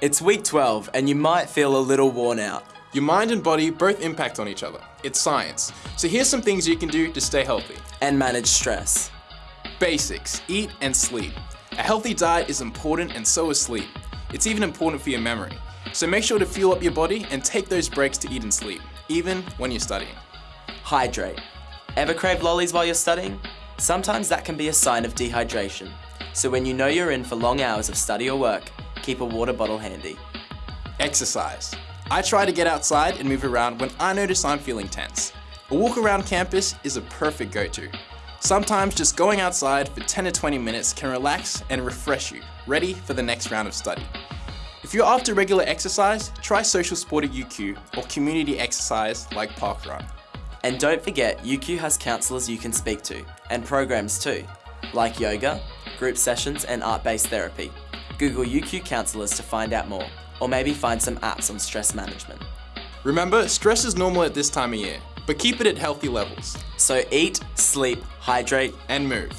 It's week 12 and you might feel a little worn out. Your mind and body both impact on each other. It's science. So here's some things you can do to stay healthy. And manage stress. Basics, eat and sleep. A healthy diet is important and so is sleep. It's even important for your memory. So make sure to fuel up your body and take those breaks to eat and sleep, even when you're studying. Hydrate. Ever crave lollies while you're studying? Sometimes that can be a sign of dehydration. So when you know you're in for long hours of study or work, keep a water bottle handy. Exercise. I try to get outside and move around when I notice I'm feeling tense. A walk around campus is a perfect go-to. Sometimes just going outside for 10 to 20 minutes can relax and refresh you, ready for the next round of study. If you're after regular exercise, try Social Sport at UQ or community exercise like Parkrun. And don't forget, UQ has counsellors you can speak to, and programs too, like yoga, group sessions and art-based therapy. Google UQ counsellors to find out more, or maybe find some apps on stress management. Remember, stress is normal at this time of year, but keep it at healthy levels So eat, sleep, hydrate, and move.